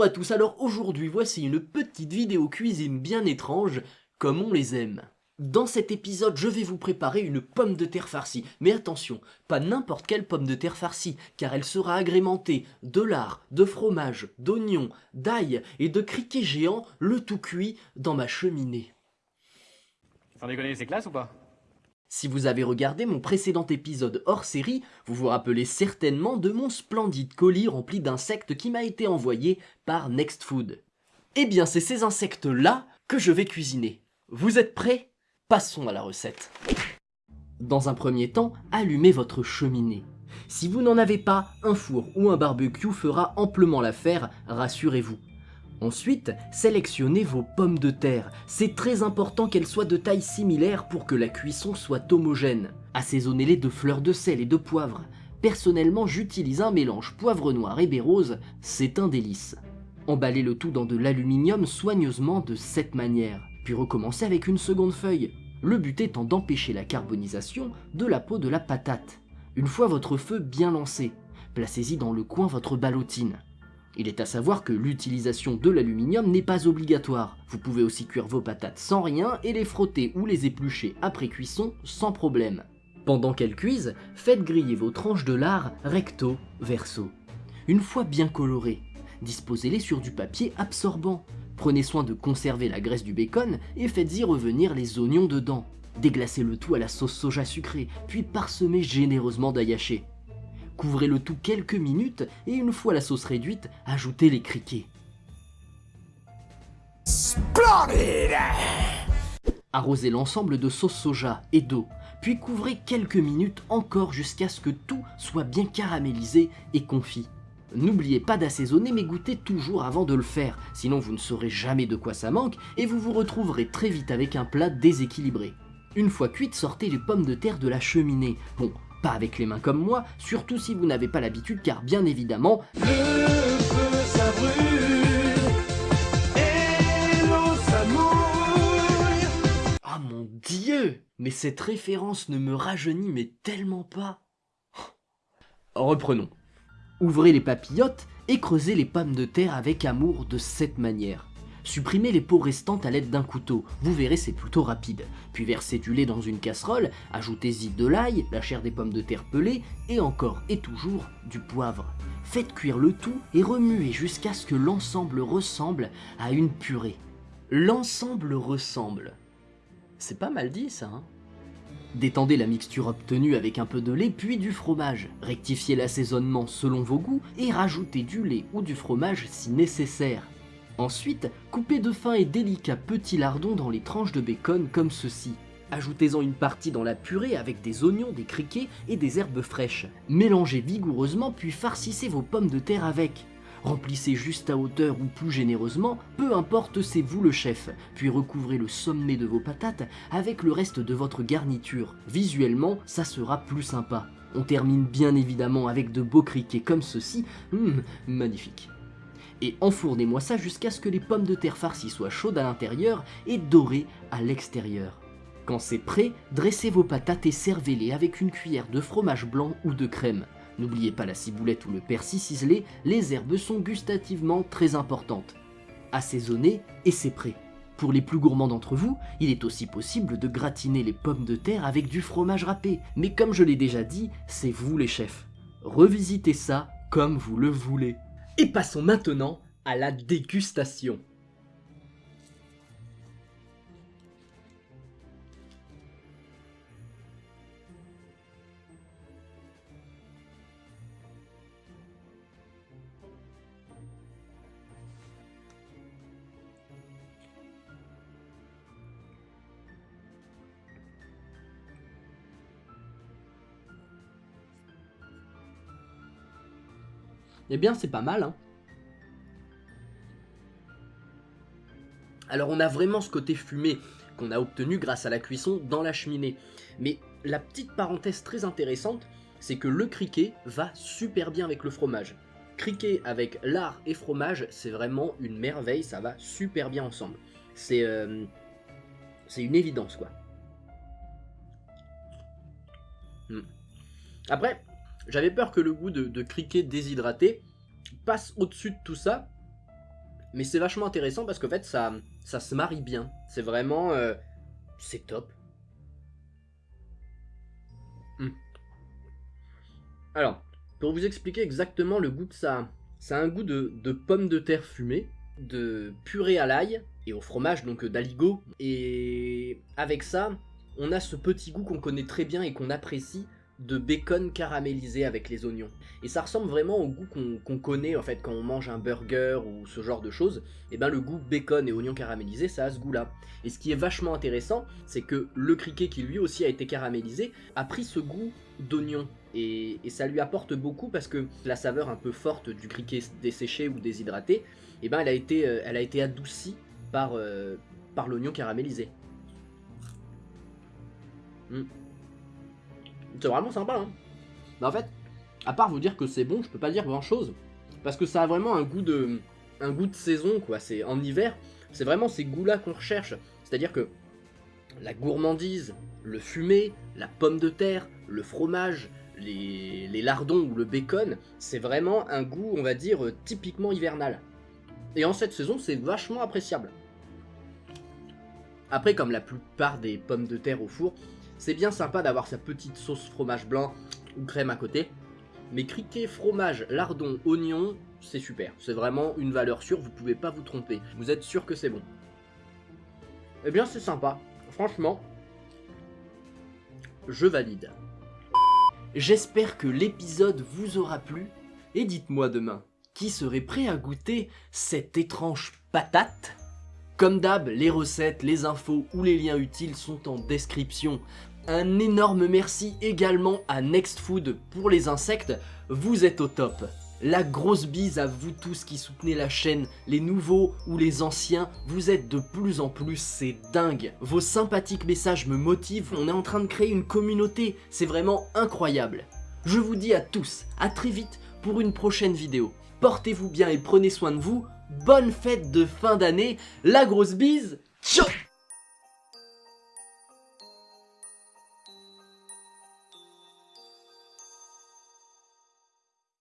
Bonjour à tous, alors aujourd'hui voici une petite vidéo cuisine bien étrange, comme on les aime. Dans cet épisode, je vais vous préparer une pomme de terre farcie. Mais attention, pas n'importe quelle pomme de terre farcie, car elle sera agrémentée de lard, de fromage, d'oignons, d'ail et de criquets géants, le tout cuit dans ma cheminée. Sans déconner, c'est classe ou pas? Si vous avez regardé mon précédent épisode hors série, vous vous rappelez certainement de mon splendide colis rempli d'insectes qui m'a été envoyé par Next Food. Eh bien, c'est ces insectes-là que je vais cuisiner. Vous êtes prêts? Passons à la recette. Dans un premier temps, allumez votre cheminée. Si vous n'en avez pas, un four ou un barbecue fera amplement l'affaire, rassurez-vous. Ensuite, sélectionnez vos pommes de terre. C'est très important qu'elles soient de taille similaire pour que la cuisson soit homogène. Assaisonnez-les de fleurs de sel et de poivre. Personnellement, j'utilise un mélange poivre noir et baie rose, c'est un délice. Emballez le tout dans de l'aluminium soigneusement de cette manière, puis recommencez avec une seconde feuille le but étant d'empêcher la carbonisation de la peau de la patate. Une fois votre feu bien lancé, placez-y dans le coin votre ballotine. Il est à savoir que l'utilisation de l'aluminium n'est pas obligatoire. Vous pouvez aussi cuire vos patates sans rien et les frotter ou les éplucher après cuisson sans problème. Pendant qu'elles cuisent, faites griller vos tranches de lard recto verso. Une fois bien colorées, disposez-les sur du papier absorbant. Prenez soin de conserver la graisse du bacon et faites-y revenir les oignons dedans. Déglacez le tout à la sauce soja sucrée, puis parsemez généreusement d'ail Couvrez le tout quelques minutes et une fois la sauce réduite, ajoutez les criquets. Arrosez l'ensemble de sauce soja et d'eau, puis couvrez quelques minutes encore jusqu'à ce que tout soit bien caramélisé et confit. N'oubliez pas d'assaisonner mais goûtez toujours avant de le faire, sinon vous ne saurez jamais de quoi ça manque et vous vous retrouverez très vite avec un plat déséquilibré. Une fois cuites, sortez les pommes de terre de la cheminée. Bon, pas avec les mains comme moi, surtout si vous n'avez pas l'habitude car bien évidemment... Le feu ça brûle et l'eau ça mouille Ah mon dieu Mais cette référence ne me rajeunit mais tellement pas Reprenons. Ouvrez les papillotes et creusez les pommes de terre avec amour de cette manière. Supprimez les peaux restantes à l'aide d'un couteau, vous verrez c'est plutôt rapide. Puis versez du lait dans une casserole, ajoutez-y de l'ail, la chair des pommes de terre pelées et encore et toujours du poivre. Faites cuire le tout et remuez jusqu'à ce que l'ensemble ressemble à une purée. L'ensemble ressemble. C'est pas mal dit ça, hein Détendez la mixture obtenue avec un peu de lait puis du fromage. Rectifiez l'assaisonnement selon vos goûts et rajoutez du lait ou du fromage si nécessaire. Ensuite, coupez de fins et délicats petits lardons dans les tranches de bacon comme ceci. Ajoutez-en une partie dans la purée avec des oignons, des criquets et des herbes fraîches. Mélangez vigoureusement puis farcissez vos pommes de terre avec. Remplissez juste à hauteur ou plus généreusement, peu importe c'est vous le chef, puis recouvrez le sommet de vos patates avec le reste de votre garniture. Visuellement, ça sera plus sympa. On termine bien évidemment avec de beaux criquets comme ceci, hum, magnifique. Et enfournez-moi ça jusqu'à ce que les pommes de terre farcies soient chaudes à l'intérieur et dorées à l'extérieur. Quand c'est prêt, dressez vos patates et servez-les avec une cuillère de fromage blanc ou de crème. N'oubliez pas la ciboulette ou le persil ciselé, les herbes sont gustativement très importantes. Assaisonnez et c'est prêt. Pour les plus gourmands d'entre vous, il est aussi possible de gratiner les pommes de terre avec du fromage râpé, mais comme je l'ai déjà dit, c'est vous les chefs. Revisitez ça comme vous le voulez. Et passons maintenant à la dégustation. Eh bien, c'est pas mal, hein. Alors, on a vraiment ce côté fumé qu'on a obtenu grâce à la cuisson dans la cheminée. Mais la petite parenthèse très intéressante, c'est que le criquet va super bien avec le fromage. Criquet avec lard et fromage, c'est vraiment une merveille, ça va super bien ensemble. C'est euh, une évidence, quoi. Hmm. Après, j'avais peur que le goût de, criquet déshydraté passe au-dessus de tout ça. Mais c'est vachement intéressant parce qu'en fait, ça, ça se marie bien. C'est vraiment... euh, c'est top. Hmm. Alors, pour vous expliquer exactement le goût que ça a, ça a un goût de, de pommes de terre fumées, de purée à l'ail et au fromage, donc euh, d'aligot. Et avec ça, on a ce petit goût qu'on connaît très bien et qu'on apprécie de bacon caramélisé avec les oignons. Et ça ressemble vraiment au goût qu'on connaît en fait quand on mange un burger ou ce genre de choses. Et ben le goût bacon et oignons caramélisés, ça a ce goût-là. Et ce qui est vachement intéressant, c'est que le criquet qui lui aussi a été caramélisé a pris ce goût d'oignon. Et, ça lui apporte beaucoup parce que la saveur un peu forte du criquet desséché ou déshydraté, et ben elle a été, euh, elle a été adoucie par, euh, l'oignon caramélisé. Mm. C'est vraiment sympa, hein. Bah en fait, à part vous dire que c'est bon, je peux pas dire grand chose. Parce que ça a vraiment un goût de, un goût de saison, quoi. C'est en hiver, c'est vraiment ces goûts-là qu'on recherche. C'est-à-dire que la gourmandise, le fumé, la pomme de terre, le fromage, les, les lardons ou le bacon, c'est vraiment un goût, on va dire, euh, typiquement hivernal. Et en cette saison, c'est vachement appréciable. Après, comme la plupart des pommes de terre au four, c'est bien sympa d'avoir sa petite sauce fromage blanc ou crème à côté. Mais criquet, fromage, lardon, oignon, c'est super. C'est vraiment une valeur sûre, vous pouvez pas vous tromper. Vous êtes sûr que c'est bon. Eh bien, c'est sympa. Franchement, je valide. J'espère que l'épisode vous aura plu. Et dites-moi demain, qui serait prêt à goûter cette étrange patate? Comme d'hab, les recettes, les infos ou les liens utiles sont en description. Un énorme merci également à Nextfood pour les insectes, vous êtes au top. La grosse bise à vous tous qui soutenez la chaîne, les nouveaux ou les anciens, vous êtes de plus en plus, c'est dingue. Vos sympathiques messages me motivent, on est en train de créer une communauté, c'est vraiment incroyable. Je vous dis à tous, à très vite pour une prochaine vidéo. Portez-vous bien et prenez soin de vous, bonne fête de fin d'année, la grosse bise, ciao